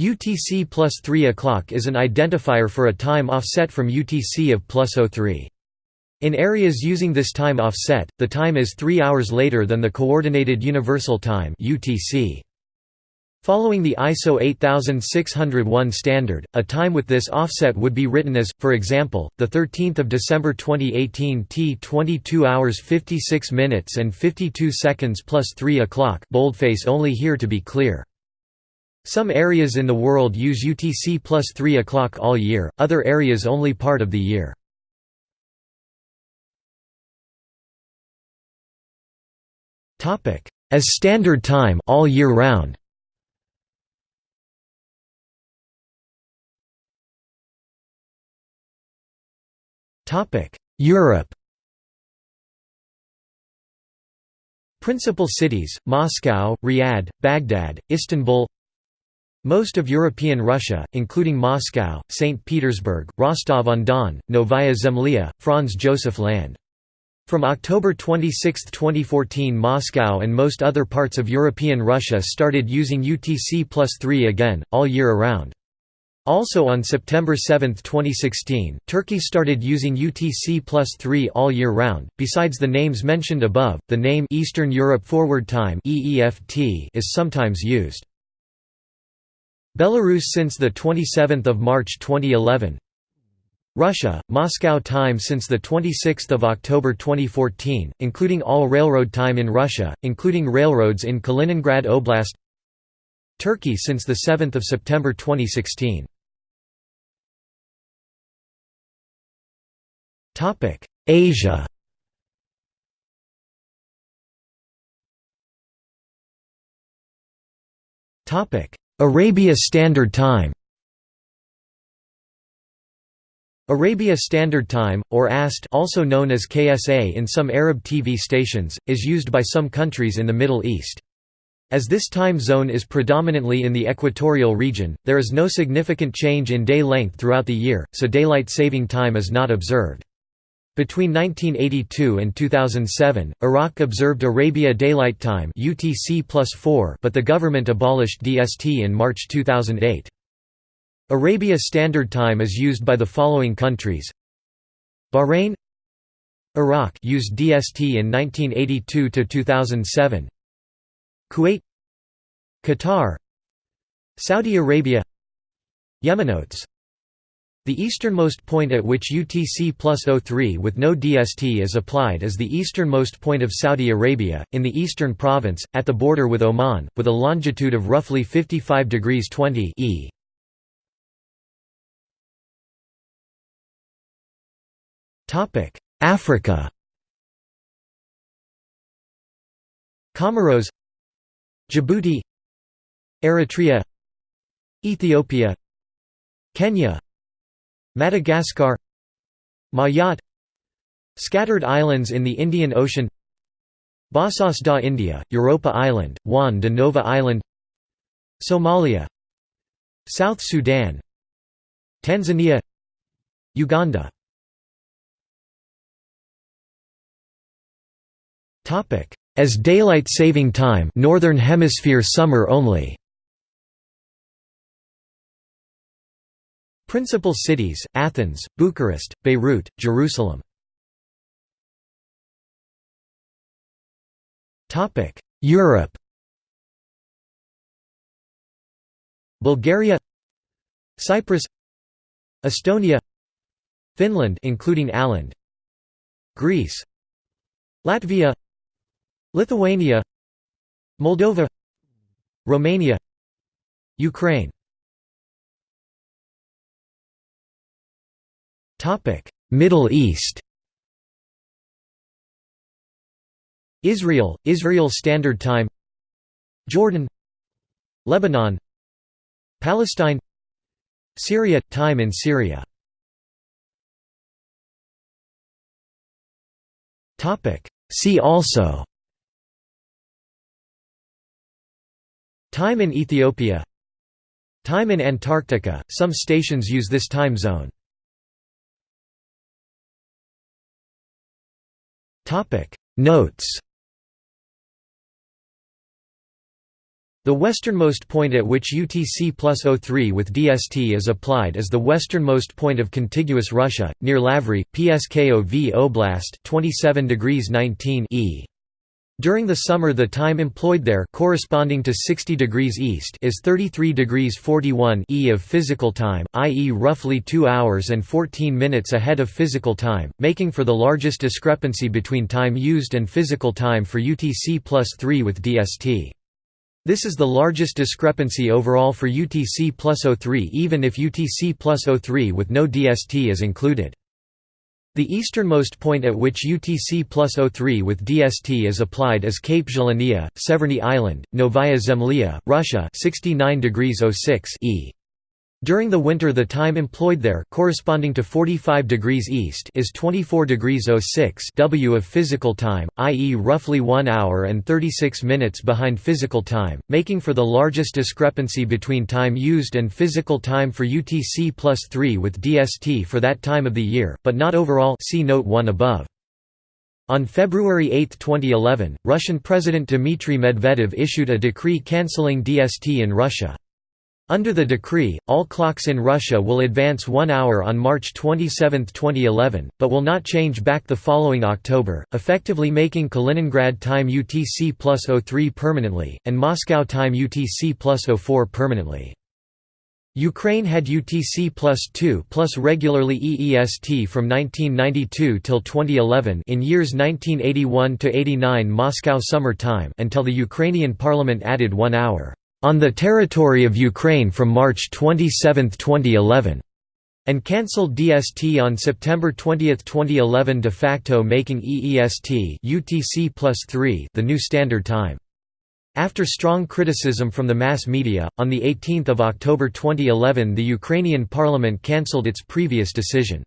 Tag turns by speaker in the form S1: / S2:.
S1: UTC plus 3 o'clock is an identifier for a time offset from UTC of plus 03. In areas using this time offset, the time is 3 hours later than the Coordinated Universal Time UTC. Following the ISO 8601 standard, a time with this offset would be written as, for example, the 13th of December 2018 T 22 hours 56 minutes and 52 seconds plus 3 o'clock. Boldface only here to be clear. Some areas in the world use UTC plus 3 o'clock all year, other areas only part of the year. As standard time all year round. Europe Principal cities, Moscow, Riyadh, Baghdad, Istanbul Most of European Russia, including Moscow, St. Petersburg, Rostov-on-Don, Novaya Zemlya, Franz Josef Land. From October 26, 2014 Moscow and most other parts of European Russia started using UTC plus 3 again, all year around. Also on September 7, 2016, Turkey started using UTC plus 3 all year round. Besides the names mentioned above, the name Eastern Europe Forward Time is sometimes used. Belarus since the 27th of March 2011. Russia, Moscow time since the 26th of October 2014, including all railroad time in Russia, including railroads in Kaliningrad Oblast. Turkey since the 7th of September 2016. Topic: Asia. Topic: Arabia Standard Time. Arabia Standard Time, or AST also known as KSA in some Arab TV stations, is used by some countries in the Middle East. As this time zone is predominantly in the equatorial region, there is no significant change in day length throughout the year, so daylight saving time is not observed. Between 1982 and 2007, Iraq observed Arabia Daylight Time UTC +4 but the government abolished DST in March 2008. Arabia Standard Time is used by the following countries Bahrain Iraq used DST in 1982 to 2007. Kuwait Qatar Saudi Arabia Yemenotes the easternmost point at which UTC plus 03 with no DST is applied is the easternmost point of Saudi Arabia, in the eastern province, at the border with Oman, with a longitude of roughly 55 degrees 20 e. Africa Comoros Djibouti Eritrea Ethiopia Kenya Madagascar Mayotte Scattered islands in the Indian Ocean Bassas da India, Europa Island, Juan de Nova Island Somalia South Sudan Tanzania Uganda. As daylight saving time Northern Hemisphere summer only Principal cities, Athens, Bucharest, Beirut, Jerusalem. Europe Bulgaria Cyprus Estonia Finland including Åland Greece Latvia Lithuania Moldova Romania Ukraine Middle East. Israel, Israel Standard Time. Jordan. Lebanon. Palestine. Syria – Time in Syria. Topic: See also. Time in Ethiopia. Time in Antarctica, some stations use this time zone Notes The westernmost point at which UTC plus 03 with DST is applied is the westernmost point of contiguous Russia, near Lavry, Pskov Oblast 27 degrees 19 e. During the summer the time employed there corresponding to 60 degrees east is 33 degrees 41 e of physical time, i.e. roughly 2 hours and 14 minutes ahead of physical time, making for the largest discrepancy between time used and physical time for UTC plus 3 with DST. This is the largest discrepancy overall for UTC plus 03 even if UTC plus 03 with no DST is included. The easternmost point at which UTC plus 03 with DST is applied is Cape Zhelaniya, Severny Island, Novaya Zemlya, Russia 69 degrees 06 e. During the winter the time employed there corresponding to 45 degrees east is 24 degrees 06 w of physical time, i.e. roughly 1 hour and 36 minutes behind physical time, making for the largest discrepancy between time used and physical time for UTC plus 3 with DST for that time of the year, but not overall see note 1 above. On February 8, 2011, Russian President Dmitry Medvedev issued a decree cancelling DST in Russia. Under the decree, all clocks in Russia will advance one hour on March 27, 2011, but will not change back the following October, effectively making Kaliningrad time UTC plus 03 permanently, and Moscow time UTC plus 04 permanently. Ukraine had UTC plus 2 plus regularly EEST from 1992 till 2011 in years 1981 to 89 Moscow summer time until the Ukrainian parliament added 1 hour on the territory of Ukraine from March 27, 2011, and cancelled DST on September 20, 2011 de facto making EEST UTC +3 the new standard time. After strong criticism from the mass media, on 18 October 2011 the Ukrainian parliament cancelled its previous decision.